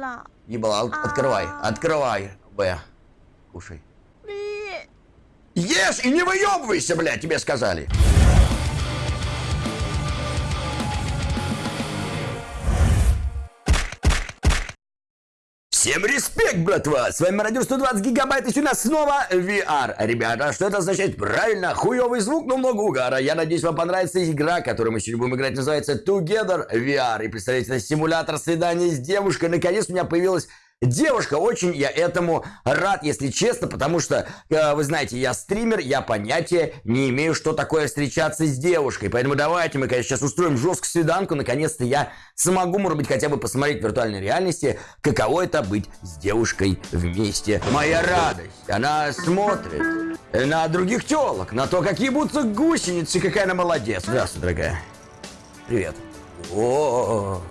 了。Ебала, от- открывай, А. открывай. Б. Кушай. Ешь и не выебывайся, блядь, тебе сказали. Всем респект, братва! С вами Мародер 120 гигабайт, и нас снова VR. Ребята, что это означает? Правильно, хуёвый звук, но много угара. Я надеюсь, вам понравится игра, которую мы сегодня будем играть, называется Together VR. И представляете, это симулятор свидания с девушкой. Наконец у меня появилась Девушка, очень я этому рад, если честно, потому что, э, вы знаете, я стример, я понятия не имею, что такое встречаться с девушкой. Поэтому давайте мы, конечно, сейчас устроим жесткую свиданку. Наконец-то я смогу, может быть, хотя бы посмотреть в виртуальной реальности, каково это быть с девушкой вместе. Моя радость, она смотрит на других телок, на то, какие будут гусеницы, какая она молодец. Здравствуй, дорогая. Привет. О,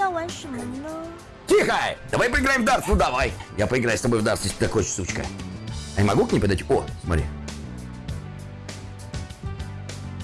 要玩什么呢？ Тихо! Давай поиграем в дартс, ну давай. Я поиграю с тобой в дартс, если ты хочешь, сучка. А я могу к ней подойти? О, смотри.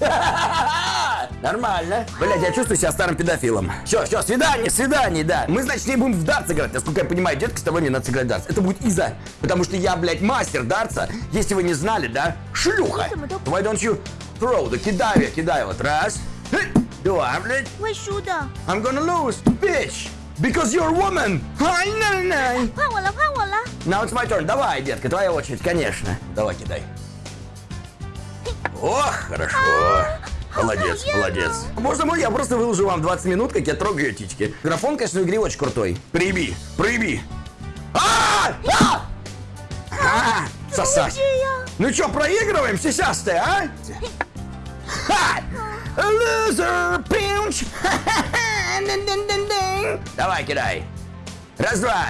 Нормально. Блять, я чувствую себя старым педофилом. Все, все, свидание, свидание, да. Мы, значит, не будем в дартс играть. Насколько я понимаю, детка, с тобой не надо сыграть дартс. Это будет из-за, Потому что я, блядь, мастер дартса. Если вы не знали, да? Шлюха. Why don't you throw the кидай, кидай вот. Раз. Два, блядь. Why should I? I'm gonna lose, bitch. Because you're woman! Ай, на, на. Паула, Паула. Now it's my turn. Давай, детка, твоя очередь, конечно. Давай, кидай. Ох, хорошо. А, молодец, молодец. Можно мой, я просто выложу вам 20 минут, как я трогаю тички. Графон, конечно, в игре очень крутой. Проеби, проеби. А! А, сосать. Ну чё, проигрываем, сисястая, а? Loser pinch! Давай, кидай. Раз-два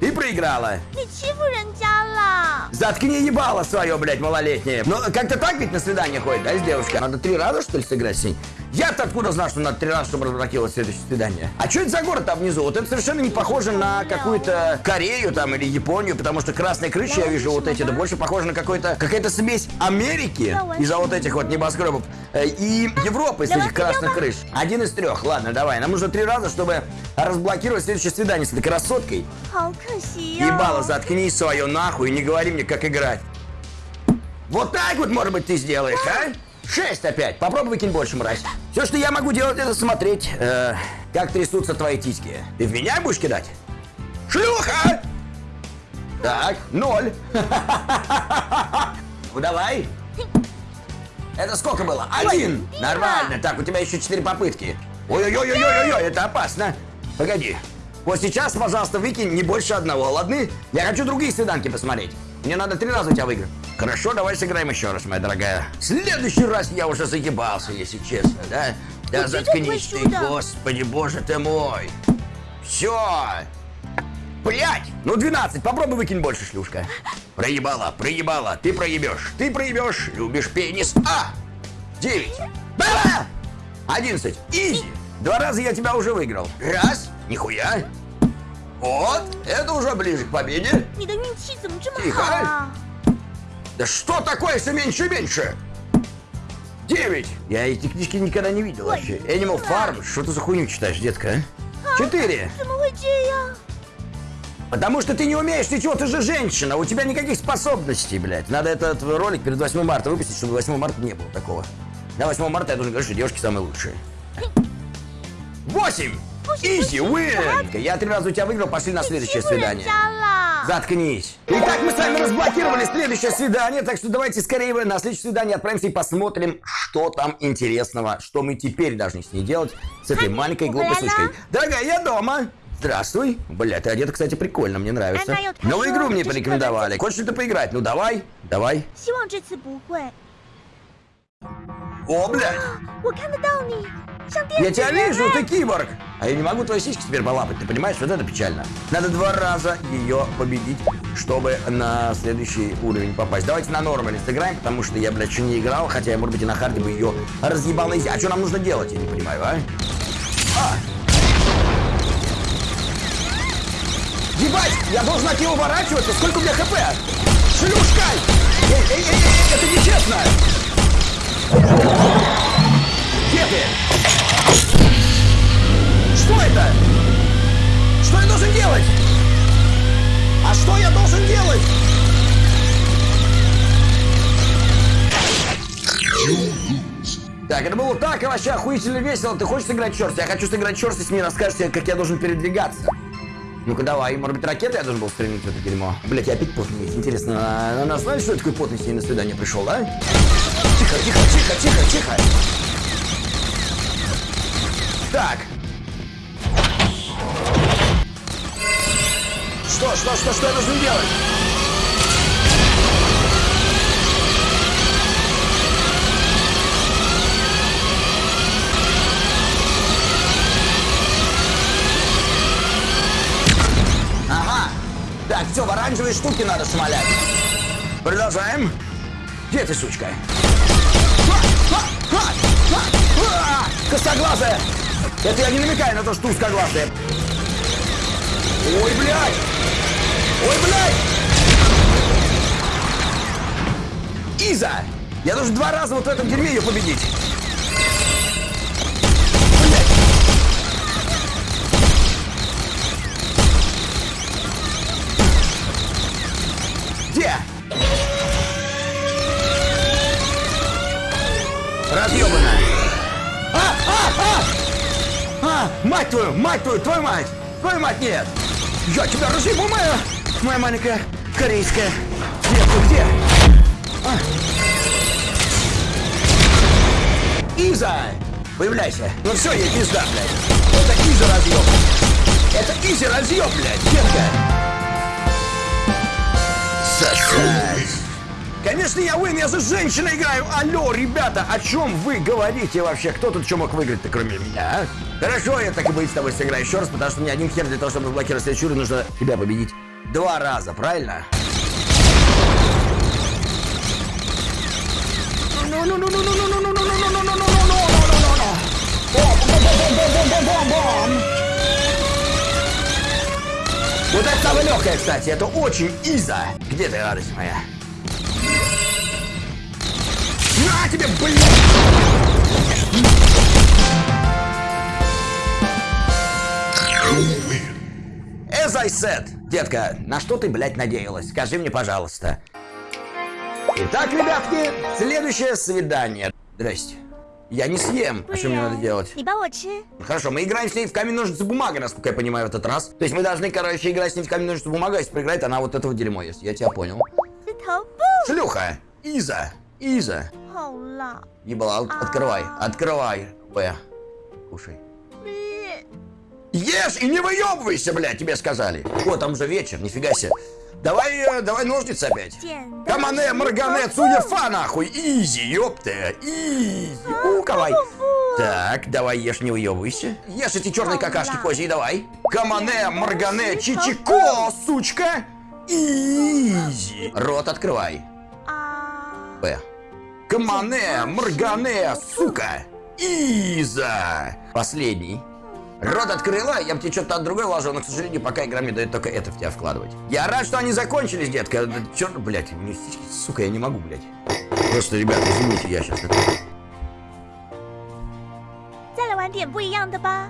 и проиграла. Ты чего ренджала? Заткни ебало свое, блядь, малолетнее. Ну, как-то так ведь на свидание ходит, да, с девушкой? Надо три раза, что ли, сыграть с ней? Я-то откуда знал, что надо три раза, чтобы разблокировать следующее свидание? А что это за город там внизу? Вот это совершенно не похоже на какую-то Корею там или Японию, потому что красные крыши, я вижу вот эти, да больше похоже на какой-то какая-то смесь Америки из-за вот этих вот небоскребов э, и Европы из этих красных крыш. Один из трех. Ладно, давай. Нам нужно три раза, чтобы разблокировать следующее свидание с этой красоткой. Ебало, заткни свое нахуй и не говори мне, как играть. Вот так вот, может быть, ты сделаешь, а? Шесть опять. Попробуй выкинь больше, мразь. Все, что я могу делать, это смотреть, э, как трясутся твои тиски. Ты в меня будешь кидать? Шлюха! Так, ноль. Ну давай. Это сколько было? Один. Нормально. Так, у тебя еще четыре попытки. Ой-ой-ой-ой-ой, это опасно. Погоди. Вот сейчас, пожалуйста, выкинь не больше одного, ладно? Я хочу другие свиданки посмотреть. Мне надо три раза у тебя выиграть. Хорошо, давай сыграем еще раз, моя дорогая. В следующий раз я уже заебался, если честно, да? Да Ну, ты заткнись ты, чудо. господи, боже ты мой. Все. Блять! Ну 12, попробуй выкинь больше, шлюшка. Проебала, проебала, ты проебешь, ты проебешь, любишь пенис. А! 9. Ба! 11. Изи. Два раза я тебя уже выиграл. Раз. Нихуя! Вот, это уже ближе к победе. Не да Тихо! Да что такое все меньше и меньше? Девять! Я эти книжки никогда не видел Ой, вообще. Animal Farm, что ты за хуйню читаешь, детка? А? Четыре! Потому что ты не умеешь ничего, ты же женщина, у тебя никаких способностей, блядь. Надо этот ролик перед 8 марта выпустить, чтобы 8 марта не было такого. На 8 марта я должен говорить, что девушки самые лучшие. Восемь! Изи, win! Я три раза у тебя выиграл, пошли на следующее свидание. Заткнись. Итак, мы с вами разблокировали следующее свидание, так что давайте скорее на следующее свидание отправимся и посмотрим, что там интересного, что мы теперь должны с ней делать, с этой маленькой глупой сучкой. Дорогая, я дома. Здравствуй. Бля, ты одета, кстати, прикольно, мне нравится. Новую игру мне порекомендовали. Хочешь ли ты поиграть? Ну давай, давай. О, блядь. Я тебя вижу, ты киборг! А я не могу твои сиськи теперь полапать, ты понимаешь? Вот это печально. Надо два раза ее победить, чтобы на следующий уровень попасть. Давайте на нормале сыграем, потому что я, блядь, еще не играл, хотя я, может быть, и на харде бы ее разъебал изи. А что нам нужно делать, я не понимаю, а? А! Ебать, я должен от нее уворачиваться? Сколько у меня хп? Шлюшка! Эй, эй, эй, эй, это нечестно! Где ты? Что это? Что я должен делать? А что я должен делать? Так, это было так, и вообще охуительно весело. Ты хочешь сыграть черт? Я хочу сыграть черт, если мне расскажешь, как я должен передвигаться. Ну-ка давай, может быть, ракеты я должен был стремить в это дерьмо. Блять, я опять потный. Интересно, а, она, она знает, что я такой потный с ней на свидание пришел, да? Тихо, тихо, тихо, тихо, тихо. Так, Что, что, что, я должен делать? Ага. Так, все, в оранжевые штуки надо шмалять. Продолжаем. Где ты, сучка? Косоглазая! Это я не намекаю на то, что узкоглазая. Ой, блядь! Ой, блядь! Иза! Я должен два раза вот в этом дерьме ее победить. Где? Разъебанная. А, а, а! А, мать твою, мать твою, твою мать! Твою мать, нет! Я тебя разъебу, моя, моя маленькая корейская. Где ты, где? А. Иза! Появляйся. Ну все, ей пизда, блядь. Это Иза разъеб. Это Иза разъеб, блядь, детка. Сосать. Конечно, я Уин, я за женщиной играю. Алло, ребята, о чем вы говорите вообще? Кто тут что мог выиграть-то, кроме меня, а? Хорошо, я так и быть с тобой сыграю еще раз, потому что мне один хер для того, чтобы блокировать следующий нужно тебя победить два раза, правильно? Вот это самое легкое, кстати, это очень иза. Где ты, радость моя? На тебе, блин! As I said, детка, на что ты, блядь, надеялась? Скажи мне, пожалуйста. Итак, ребятки, следующее свидание. Здрасте. Я не съем. А что мне надо делать? Хорошо, мы играем с ней в камень, ножницы, бумага, насколько я понимаю, в этот раз. То есть мы должны, короче, играть с ней в камень, ножницы, бумага. А если проиграть, она вот этого дерьмо есть. Я тебя понял. Шлюха. Иза. Иза. Ебала, открывай, открывай. Б. А, кушай. Ешь и не выебывайся, блядь, тебе сказали. О, там уже вечер, нифига себе. Давай, э, давай ножницы опять. Камане, Маргане, цуефа, нахуй. Изи, ёпта. Изи. У, кавай. Так, давай ешь, не уебывайся. Ешь эти черные какашки козьи, давай. Камане, Маргане, чичико, сучка. Изи. Рот открывай. Б. Камане, моргане, сука. Иза. Последний. Рот открыла, я бы тебе что-то от другой вложил, но, к сожалению, пока игра мне дает только это в тебя вкладывать. Я рад, что они закончились, детка. Да Черт, блядь, мне сиськи, сука, я не могу, блядь. Просто, ребята, извините, я сейчас это... 再来玩点不一样的吧。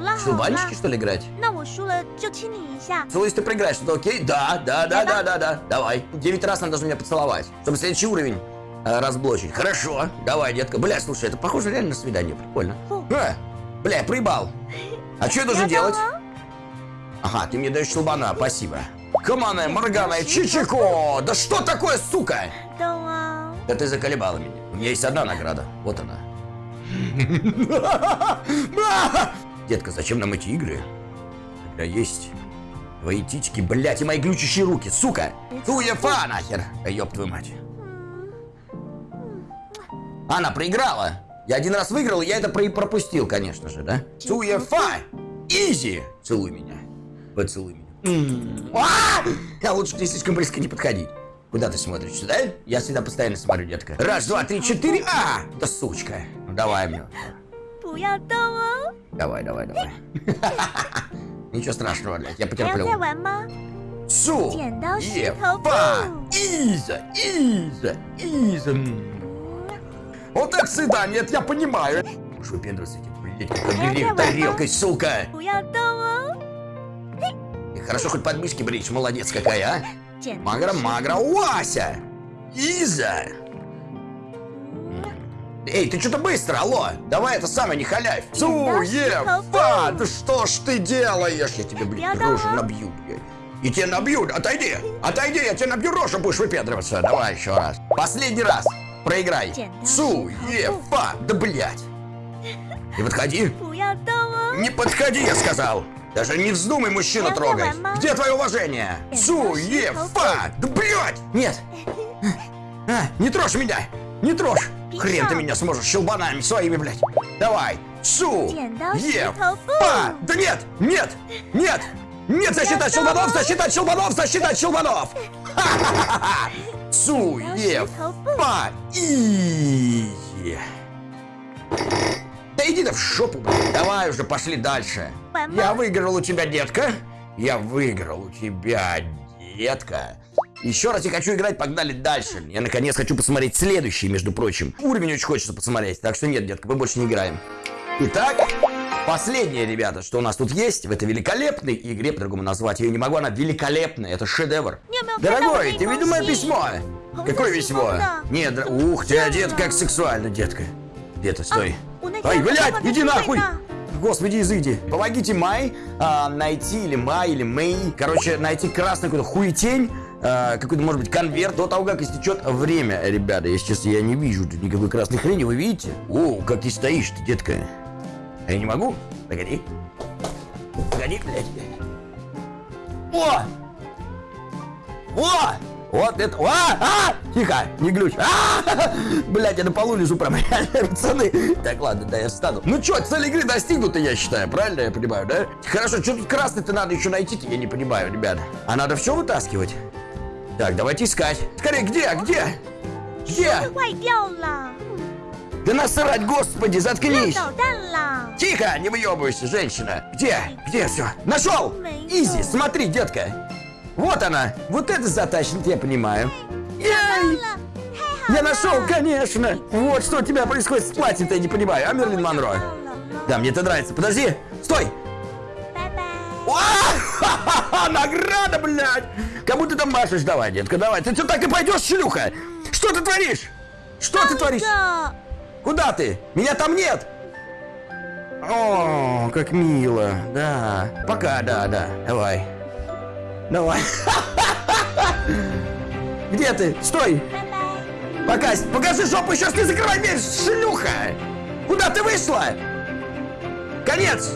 Ладно. Шубальнички, что ли, играть? Целуюсь, ты проиграешь, что окей? Да, да, да, да, да, да, давай. Девять раз надо же меня поцеловать, чтобы следующий уровень э, разблочить. Хорошо, давай, детка. Бля, слушай, это похоже реально на свидание, прикольно. Э, бля, проебал. А что я должен я делать? Ага, ты мне даешь щелбана, спасибо. Комана, Моргана, Чичико! Да что такое, сука? Да ты заколебала меня. У меня есть одна награда. Вот она. Детка, зачем нам эти игры? Когда есть твои тички, блядь, и мои глючащие руки, сука! Туефа нахер! Да ёб твою мать. Она проиграла. Я один раз выиграл, и я это про- пропустил, конечно же, да? Туефа! Изи! Целуй меня. Поцелуй меня. М. А! Я лучше к ней слишком близко не подходить. Куда ты смотришь? Сюда? Я всегда постоянно смотрю, детка. Раз, два, три, четыре. А! Да сучка. Ну давай мне. 不要动哦。 Давай, давай, давай. Ничего страшного, блядь, я 还要 потерплю. 再玩吗？ Су!剪刀石Е,头布。 па! Иза! Иза! Иза! М. Вот это сюда, нет, я понимаю. Уж выпендриваться этим, блядь, как я обели давай, тарелкой, сука! 不要动哦。 И хорошо хоть подмышки брить, молодец какая, а? 剪刀 Магра, 石 магра, 头 Вася! Иза! Эй, ты что-то быстро, алло! Давай это самое, не халявь! Суефа! Да что ж ты делаешь? Я тебе, блин, рожу набью, блядь. И тебя набьют, отойди! Отойди, я тебя набью рожу, будешь выпендриваться. Давай еще раз. Последний раз. Проиграй. Суефа! Да блядь! Не подходи! Не подходи, я сказал! Даже не вздумай мужчину трогать! Где твое уважение? Суефа! Да блядь! Нет! А, не трожь меня! Не трожь! Хрен ты меня сможешь щелбанами своими, блядь. Давай. Су. Е. Па. Да нет, нет, нет. Нет, защита щелбанов, защита щелбанов, защита щелбанов. Су. Е. Па. И. Да иди ты в шопу, блядь. Давай уже, пошли дальше. Я выиграл у тебя, детка. Я выиграл у тебя, детка. Еще раз я хочу играть, погнали дальше. Я наконец хочу посмотреть следующий, между прочим. Уровень очень хочется посмотреть, так что нет, детка, мы больше не играем. Итак, последнее, ребята, что у нас тут есть в этой великолепной игре, по-другому назвать ее не могу, она великолепная, это шедевр. Когда Дорогой, ты видел мое письмо? Какое письмо? Нет, дор- ух ты, одет Детка. как сексуально, детка. Где-то, стой. Ай, блядь, иди нахуй! на- Господи, изыди. Помогите Май а, найти, или Май, или Мэй, короче, найти красный какой-то хуетень, а, какой-то, может быть, конверт до того, как истечет время. Ребята, если честно, я не вижу тут никакой красной хрени, вы видите? О, как ты стоишь ты, детка. Я не могу? Погоди. Погоди, блядь. О! О! Вот это... А! А! Тихо! Не глючь! А! Блять, я на полу лежу прям, пацаны. Так, ладно, да, я встану. Ну чё, цель игры достигнута, я считаю, правильно я понимаю, да? Хорошо, что тут красный-то надо еще найти я не понимаю, ребята. А надо все вытаскивать? Так, давайте искать. Скорее, где, где? Где? Да насрать, господи, заткнись! Тихо, не выебывайся, женщина! Где? Где все? Нашел! Easy, смотри, детка! Вот она! Вот это затащит, я понимаю. Эй! Я нашел, конечно! Вот что у тебя происходит с платьем-то, я не понимаю, а Мэрилин Монро? Да, мне это нравится. Подожди! Стой! Bye-bye! Награда, блядь! Кому ты там машешь? Давай, детка, давай. Ты что, так и пойдешь, шлюха? Что ты творишь? Что ты творишь? Куда ты? Меня там нет! О, как мило. Да. Пока, да, да. Давай. Давай. Где ты? Стой! Пока, покажи жопу, сейчас не закрывай дверь, шлюха! Куда ты вышла? Конец!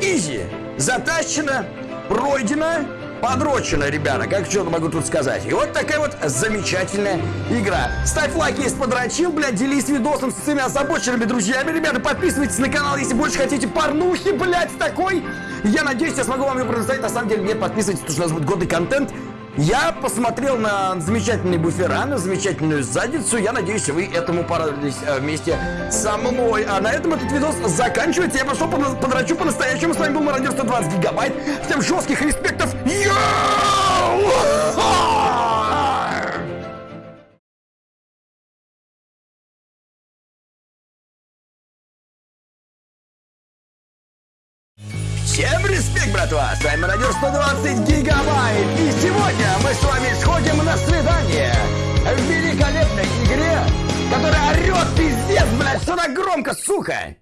Изи! Затащено, пройдено, подрочено, ребята, как что могу тут сказать. И вот такая вот замечательная игра. Ставь лайк, если подрочил, блядь, делись видосом с своими озабоченными друзьями. Ребята, подписывайтесь на канал, если больше хотите порнухи, блядь, такой. Я надеюсь, я смогу вам ее предоставить. На самом деле, нет, подписывайтесь, потому что у нас будет годный контент. Я посмотрел на замечательные буфера, на замечательную задницу. Я надеюсь, вы этому порадовались э, вместе со мной. А на этом этот видос заканчивается. Я пошел по- подрачу по-настоящему. С вами был Мародер 120 гигабайт. Всем жестких респектов. Йоу! Респект, братва! С вами Радио 120 Гигабайт! И сегодня мы с вами сходим на свидание в великолепной игре, которая орет пиздец, блядь, что так громко, сука!